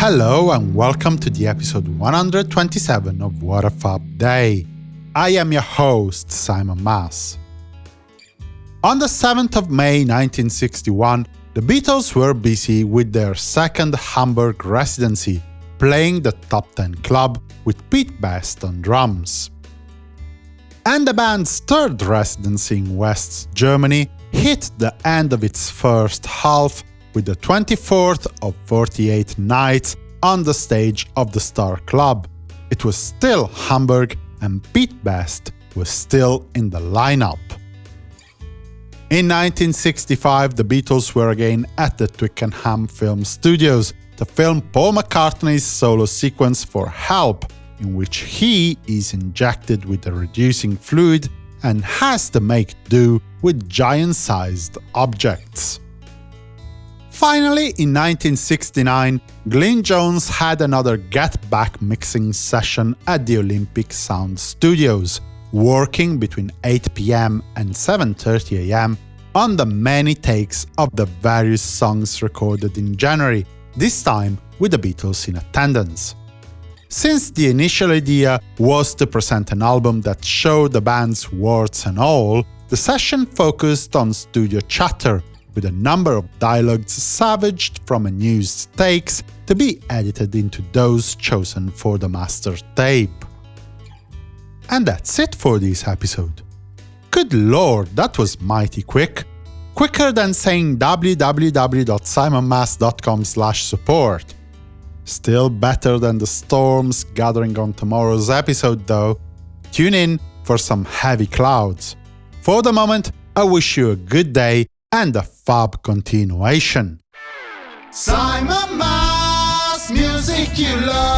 Hello and welcome to the episode 127 of What a Fab Day. I am your host, Simon Mas. On the 7th of May 1961, the Beatles were busy with their second Hamburg residency, playing the Top Ten Club with Pete Best on drums. And the band's third residency in West Germany hit the end of its first half with the 24th of 48 nights on the stage of the Star Club. It was still Hamburg and Pete Best was still in the lineup. In 1965, the Beatles were again at the Twickenham Film Studios to film Paul McCartney's solo sequence for Help, in which he is injected with a reducing fluid and has to make do with giant-sized objects. Finally, in 1969, Glyn Johns had another Get Back mixing session at the Olympic Sound Studios, working between 8 pm and 7.30 am on the many takes of the various songs recorded in January, this time with the Beatles in attendance. Since the initial idea was to present an album that showed the band's warts and all, the session focused on studio chatter, with a number of dialogues savaged from unused takes to be edited into those chosen for the master tape. And that's it for this episode. Good lord, that was mighty quick. Quicker than saying www.simonmas.com support. Still better than the storms gathering on tomorrow's episode, though. Tune in for some heavy clouds. For the moment, I wish you a good day and a fab continuation. Simon Mas, music you love.